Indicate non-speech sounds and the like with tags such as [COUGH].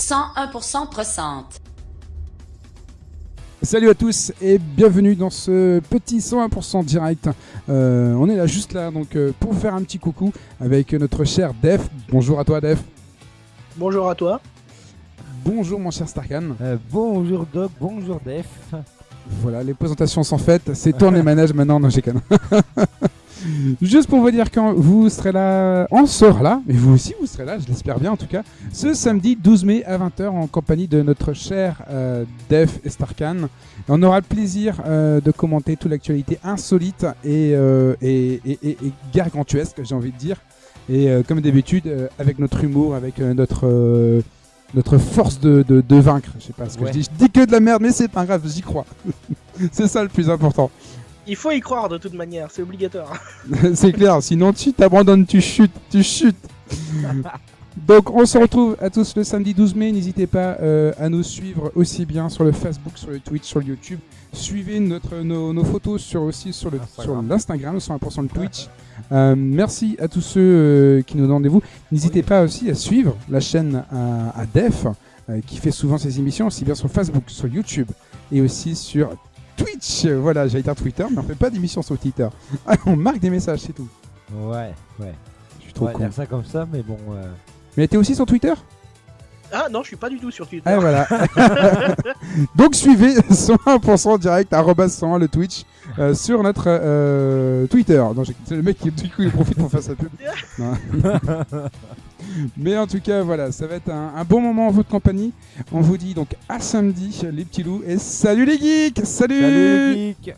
101% pressante. Salut à tous et bienvenue dans ce petit 101% direct. Euh, on est là juste là donc euh, pour faire un petit coucou avec notre cher Def. Bonjour à toi Def. Bonjour à toi. Bonjour mon cher Starkan. Euh, bonjour Doc, bonjour Def. Voilà, les présentations sont faites. C'est tourne les [LAUGHS] manèges maintenant, non j'ai [LAUGHS] Juste pour vous dire quand vous serez là, on sera là, et vous aussi vous serez là, je l'espère bien en tout cas, ce samedi 12 mai à 20h en compagnie de notre cher euh, Def et Starkan. on aura le plaisir euh, de commenter toute l'actualité insolite et, euh, et, et, et, gargantuesque, j'ai envie de dire. Et euh, comme d'habitude, avec notre humour, avec notre notre force de, de, de, vaincre. Je sais pas ce que Ouais. je dis. Je dis que de la merde, mais c'est pas grave, j'y crois. [LAUGHS] c'est ça le plus important. Il faut y croire de toute manière, c'est obligatoire. [LAUGHS] [LAUGHS] c'est clair, sinon tu t'abandonnes, tu chutes, tu chutes. [LAUGHS] Donc on se retrouve à tous le samedi 12 mai. N'hésitez pas euh, à nous suivre aussi bien sur le Facebook, sur le Twitch, sur le YouTube. Suivez notre, nos, nos photos sur, aussi sur le- sur Instagram. l'Instagram, 100% le Twitch. Euh, merci à tous ceux euh, qui nous donnent rendez-vous. N'hésitez pas aussi à suivre la chaîne à, à Def, euh, qui fait souvent ses émissions, aussi bien sur Facebook, sur YouTube et aussi sur Twitch. Voilà, j'allais dire Twitter, mais on fait pas d'émission sur Twitter. Ah, [LAUGHS] on marque des messages, c'est tout. Ouais, ouais. Je suis On trop va con. dire ça comme ça, mais bon. euh, Mais t'es aussi sur Twitter? Ah non, je suis pas du tout sur Twitter. Ah voilà. [LAUGHS] [LAUGHS] Donc suivez 101% direct, arrobas 101 le Twitch, euh, sur notre euh, Twitter. Non, c'est le mec qui du coup, il profite pour faire sa pub. Mais en tout cas, voilà, ça va être un, un bon moment en votre compagnie. On vous dit donc à samedi, les petits loups, et salut les geeks Salut, Salut les geeks